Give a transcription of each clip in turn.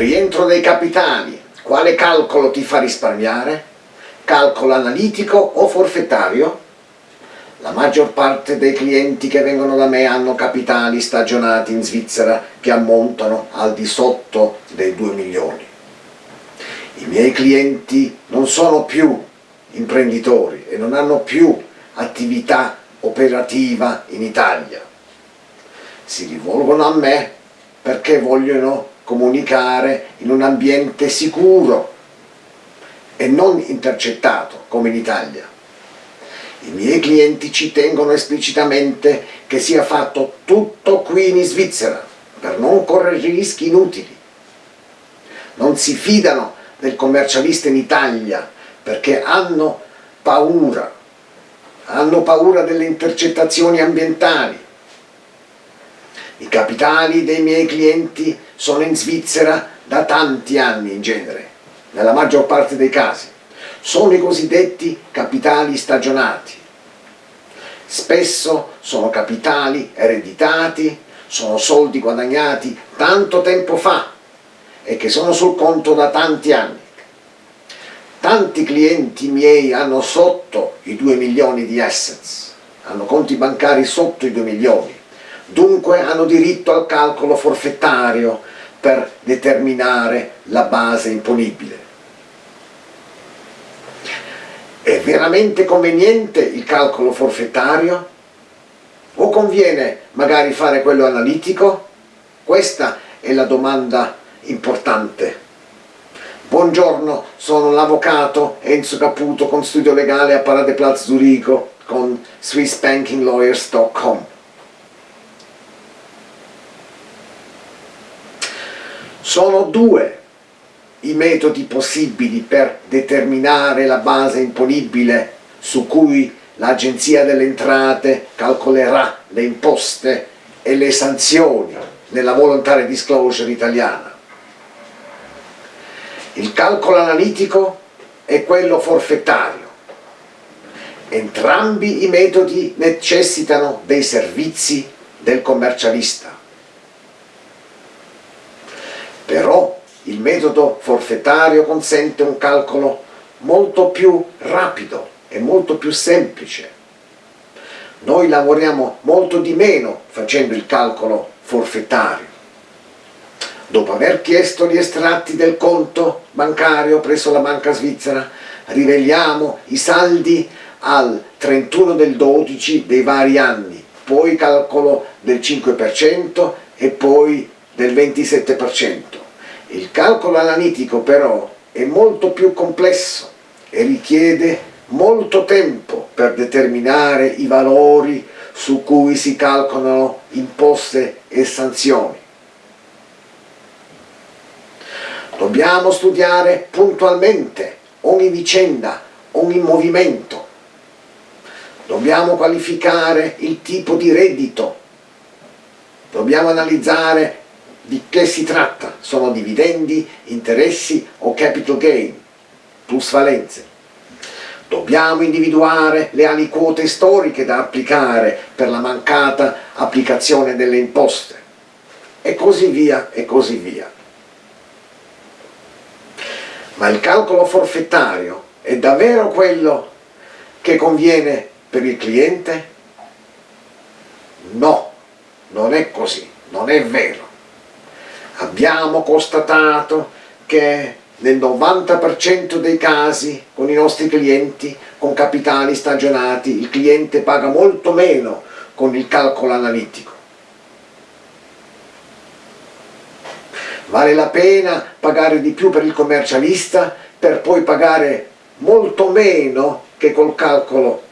Rientro dei capitali. Quale calcolo ti fa risparmiare? Calcolo analitico o forfettario? La maggior parte dei clienti che vengono da me hanno capitali stagionati in Svizzera che ammontano al di sotto dei 2 milioni. I miei clienti non sono più imprenditori e non hanno più attività operativa in Italia. Si rivolgono a me perché vogliono comunicare in un ambiente sicuro e non intercettato come in Italia. I miei clienti ci tengono esplicitamente che sia fatto tutto qui in Svizzera per non correre rischi inutili. Non si fidano del commercialista in Italia perché hanno paura, hanno paura delle intercettazioni ambientali. I capitali dei miei clienti sono in Svizzera da tanti anni in genere, nella maggior parte dei casi. Sono i cosiddetti capitali stagionati. Spesso sono capitali ereditati, sono soldi guadagnati tanto tempo fa e che sono sul conto da tanti anni. Tanti clienti miei hanno sotto i 2 milioni di assets, hanno conti bancari sotto i 2 milioni, dunque hanno diritto al calcolo forfettario per determinare la base imponibile. È veramente conveniente il calcolo forfettario? O conviene magari fare quello analitico? Questa è la domanda importante Buongiorno, sono l'avvocato Enzo Caputo con studio legale a Paradeplatz Zurigo con SwissBankingLawyers.com. Sono due i metodi possibili per determinare la base imponibile su cui l'Agenzia delle Entrate calcolerà le imposte e le sanzioni nella voluntary disclosure italiana. Il calcolo analitico e quello forfettario. Entrambi i metodi necessitano dei servizi del commercialista. Però il metodo forfettario consente un calcolo molto più rapido e molto più semplice. Noi lavoriamo molto di meno facendo il calcolo forfettario. Dopo aver chiesto gli estratti del conto bancario presso la banca svizzera, riveliamo i saldi al 31 del 12 dei vari anni, poi calcolo del 5% e poi del 27%. Il calcolo analitico però è molto più complesso e richiede molto tempo per determinare i valori su cui si calcolano imposte e sanzioni. Dobbiamo studiare puntualmente ogni vicenda, ogni movimento. Dobbiamo qualificare il tipo di reddito. Dobbiamo analizzare di che si tratta. Sono dividendi, interessi o capital gain, plusvalenze. Dobbiamo individuare le aliquote storiche da applicare per la mancata applicazione delle imposte. E così via, e così via. Ma il calcolo forfettario è davvero quello che conviene per il cliente? No, non è così, non è vero. Abbiamo constatato che nel 90% dei casi con i nostri clienti con capitali stagionati il cliente paga molto meno con il calcolo analitico. Vale la pena pagare di più per il commercialista per poi pagare molto meno che col calcolo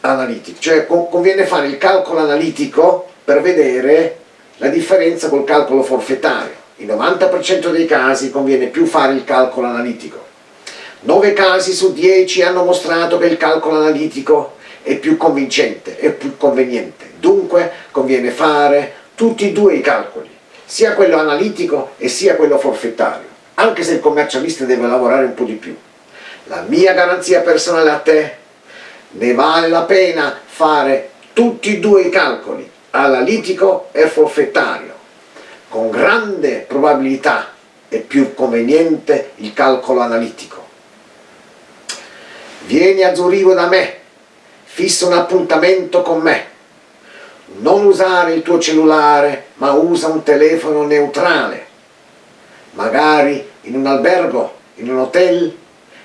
analitico. Cioè conviene fare il calcolo analitico per vedere la differenza col calcolo forfettario. In 90% dei casi conviene più fare il calcolo analitico. 9 casi su 10 hanno mostrato che il calcolo analitico è più convincente, è più conveniente. Dunque conviene fare tutti e due i calcoli sia quello analitico e sia quello forfettario, anche se il commercialista deve lavorare un po' di più. La mia garanzia personale a te, ne vale la pena fare tutti e due i calcoli, analitico e forfettario, con grande probabilità è più conveniente il calcolo analitico. Vieni a Zurigo da me, fissa un appuntamento con me. Non usare il tuo cellulare, ma usa un telefono neutrale, magari in un albergo, in un hotel,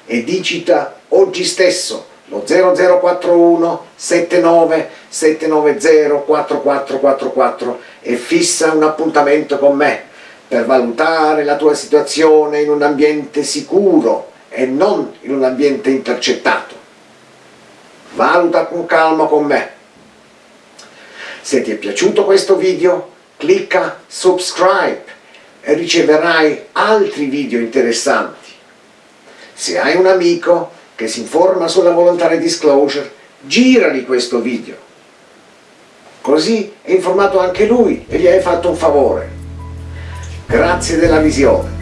e digita oggi stesso lo 0041 79 790 4444 e fissa un appuntamento con me per valutare la tua situazione in un ambiente sicuro e non in un ambiente intercettato. Valuta con calma con me. Se ti è piaciuto questo video, clicca subscribe e riceverai altri video interessanti. Se hai un amico che si informa sulla voluntary disclosure, girali questo video. Così è informato anche lui e gli hai fatto un favore. Grazie della visione.